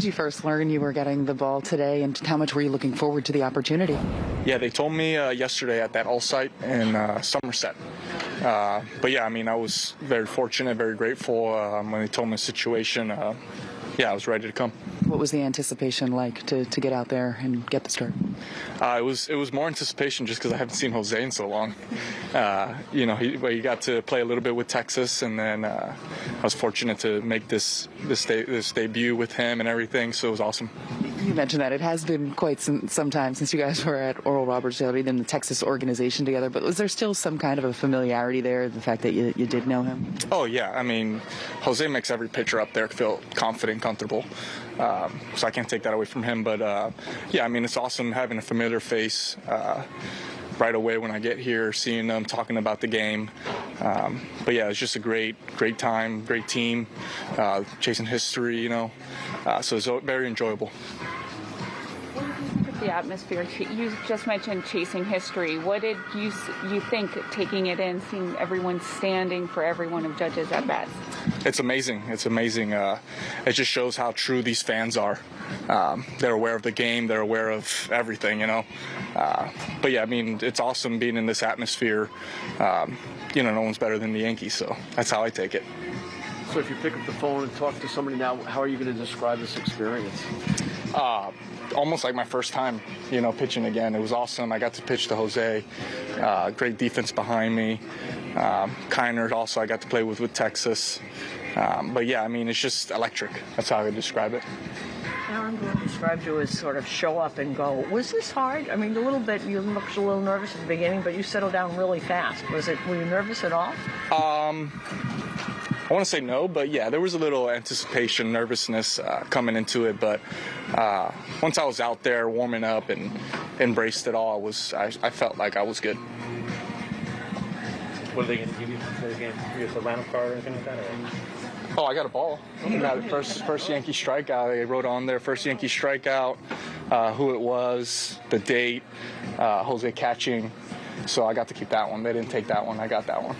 did you first learn you were getting the ball today, and how much were you looking forward to the opportunity? Yeah, they told me uh, yesterday at that all site in uh, Somerset. Uh, but yeah, I mean, I was very fortunate, very grateful um, when they told me the situation. Yeah, I was ready to come. What was the anticipation like to, to get out there and get the start? Uh, it was it was more anticipation just because I haven't seen Jose in so long. Uh, you know, he, he got to play a little bit with Texas, and then uh, I was fortunate to make this this, de- this debut with him and everything. So it was awesome. You mentioned that it has been quite some, some time since you guys were at Oral Roberts in the Texas organization together. But was there still some kind of a familiarity there? The fact that you, you did know him. Oh yeah, I mean, Jose makes every pitcher up there feel confident, comfortable. Um, so I can't take that away from him. But uh, yeah, I mean, it's awesome having a familiar face. Uh, right away when I get here, seeing them talking about the game. Um, but yeah, it's just a great, great time, great team, uh, chasing history, you know. Uh, so it's very enjoyable the atmosphere. You just mentioned chasing history. What did you you think taking it in, seeing everyone standing for every one of Judge's at bats? It's amazing. It's amazing. Uh, it just shows how true these fans are. Um, they're aware of the game. They're aware of everything. You know. Uh, but yeah, I mean, it's awesome being in this atmosphere. Um, you know, no one's better than the Yankees, so that's how I take it. So if you pick up the phone and talk to somebody now, how are you going to describe this experience? Uh, almost like my first time, you know, pitching again. It was awesome. I got to pitch to Jose. Uh, great defense behind me. Um, Kiner also I got to play with with Texas. Um, but yeah, I mean, it's just electric. That's how I would describe it. Aaron Boone described you as sort of show up and go. Was this hard? I mean, a little bit. You looked a little nervous at the beginning, but you settled down really fast. Was it? Were you nervous at all? Um, I want to say no, but yeah, there was a little anticipation, nervousness uh, coming into it. But uh, once I was out there warming up and embraced it all, I was I, I felt like I was good. What are they going to give you for the game? Give you a lineup card or anything like that? Or? Oh, I got a ball. first first Yankee strikeout. They wrote on there first Yankee strikeout, uh, who it was, the date, uh, Jose catching. So I got to keep that one. They didn't take that one. I got that one.